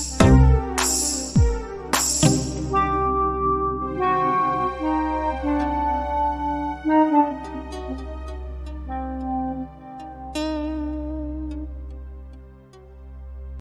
Bye.